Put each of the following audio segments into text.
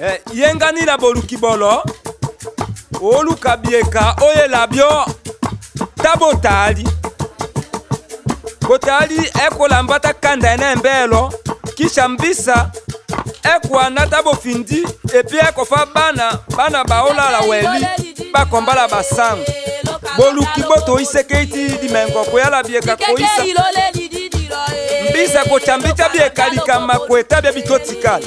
eh, yengani na boluki bolo oluka bieka oyela bio ta botali botali ekolamba ta kanda ene embelo kisha mbisa ekuana ta bofindi epui ekofa bana bana baolala weli bakombala basango boluki botoyiseke ti dimengo koyala bieka koyisa eh. mbisa kocambi ta bieka likama kueta bia bitotikala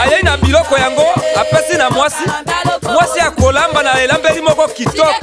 ayei na biloko yango apesi na mwasi mwasi akolamba na elambeli moko kitoko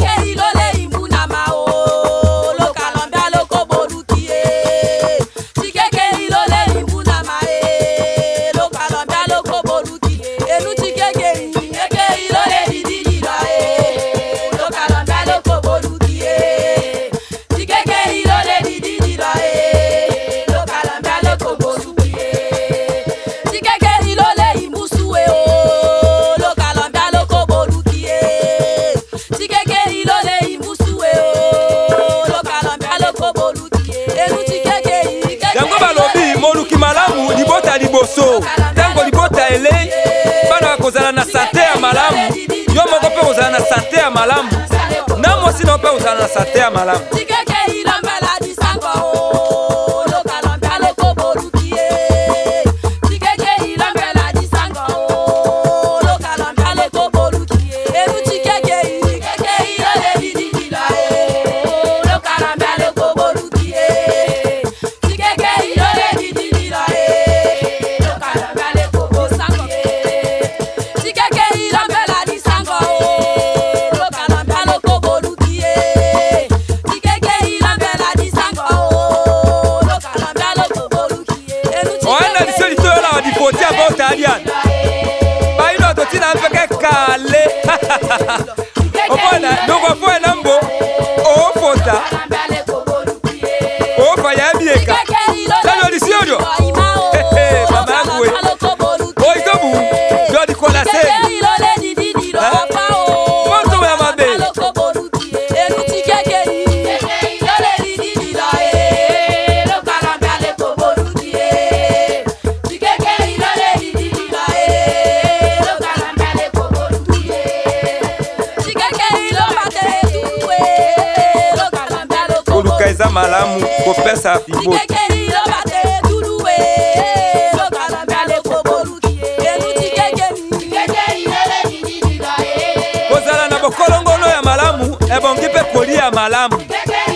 yango balobi moluki malamu libota liboso ntango libota elei bana bakozala na sante ya malamu yo moko mpe kozala na sante ya malamu na mwasi na mpe kozala na sante ya malamu ha ha eza malamu kopesa libota eh, eh. eh. kozala na bokolongono ya malamu ebongi mpe kolia malamu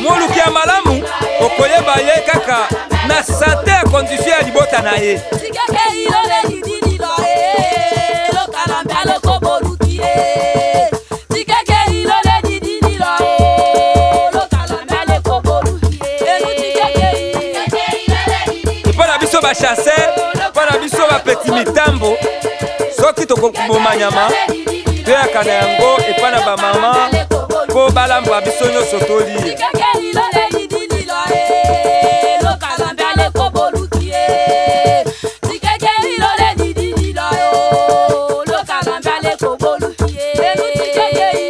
moluki ya malamu okoyeba ye kaka na sante ya kondisio ya libota na ye sikeke ilole lidililo e lokala mbe alokoboruki e chasseur mpo na biso bapeti mitambo soki tokoboma nyama toyaka na yango epai na bamama mpo balambwa biso nyonso tolie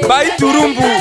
bayiturumbu